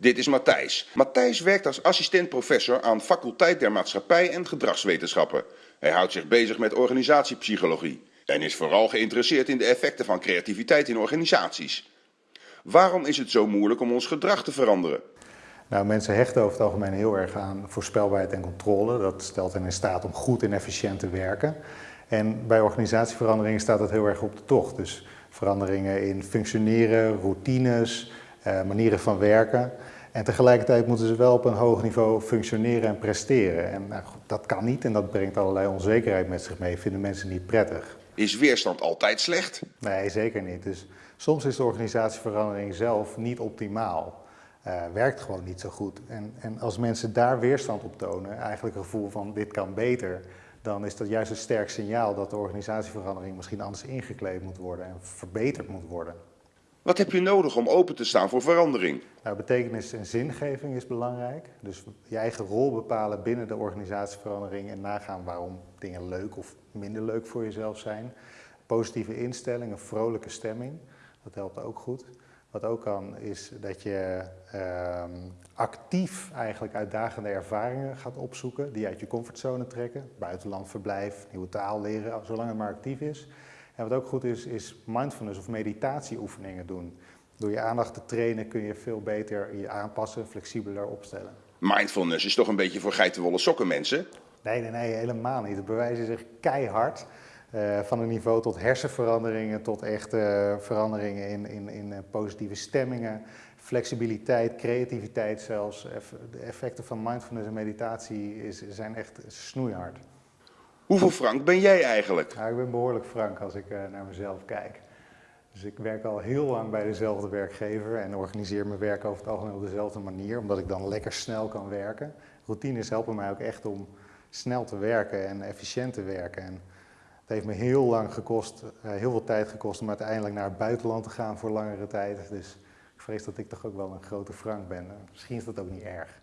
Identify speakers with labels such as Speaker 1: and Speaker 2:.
Speaker 1: Dit is Matthijs. Matthijs werkt als assistent-professor aan faculteit der maatschappij en gedragswetenschappen. Hij houdt zich bezig met organisatiepsychologie en is vooral geïnteresseerd in de effecten van creativiteit in organisaties. Waarom is het zo moeilijk om ons gedrag te veranderen?
Speaker 2: Nou, mensen hechten over het algemeen heel erg aan voorspelbaarheid en controle. Dat stelt hen in staat om goed en efficiënt te werken. En bij organisatieveranderingen staat dat heel erg op de tocht. Dus veranderingen in functioneren, routines, manieren van werken. En tegelijkertijd moeten ze wel op een hoog niveau functioneren en presteren. En nou, dat kan niet en dat brengt allerlei onzekerheid met zich mee. Vinden mensen niet prettig.
Speaker 1: Is weerstand altijd slecht?
Speaker 2: Nee, zeker niet. Dus soms is de organisatieverandering zelf niet optimaal. Uh, werkt gewoon niet zo goed. En, en als mensen daar weerstand op tonen, eigenlijk een gevoel van dit kan beter, dan is dat juist een sterk signaal dat de organisatieverandering misschien anders ingekleed moet worden en verbeterd moet worden.
Speaker 1: Wat heb je nodig om open te staan voor verandering?
Speaker 2: Nou, betekenis en zingeving is belangrijk. Dus je eigen rol bepalen binnen de organisatieverandering en nagaan waarom dingen leuk of minder leuk voor jezelf zijn. Positieve instelling, een vrolijke stemming, dat helpt ook goed. Wat ook kan is dat je uh, actief eigenlijk uitdagende ervaringen gaat opzoeken die uit je comfortzone trekken. Buitenland verblijf, nieuwe taal leren, zolang het maar actief is. En wat ook goed is, is mindfulness of meditatieoefeningen doen. Door je aandacht te trainen kun je veel beter je aanpassen, flexibeler opstellen.
Speaker 1: Mindfulness is toch een beetje voor geitenwolle sokken mensen?
Speaker 2: Nee, nee, nee, helemaal niet. Het bewijzen zich keihard. Uh, van een niveau tot hersenveranderingen, tot echte uh, veranderingen in, in, in uh, positieve stemmingen, flexibiliteit, creativiteit zelfs. De effecten van mindfulness en meditatie is, zijn echt snoeihard.
Speaker 1: Hoeveel frank ben jij eigenlijk?
Speaker 2: Ik ben behoorlijk frank als ik naar mezelf kijk. Dus ik werk al heel lang bij dezelfde werkgever en organiseer mijn werk over het algemeen op dezelfde manier, omdat ik dan lekker snel kan werken. Routines helpen mij ook echt om snel te werken en efficiënt te werken. En het heeft me heel lang gekost, uh, heel veel tijd gekost om uiteindelijk naar het buitenland te gaan voor langere tijd. Dus ik vrees dat ik toch ook wel een grote frank ben. Misschien is dat ook niet erg.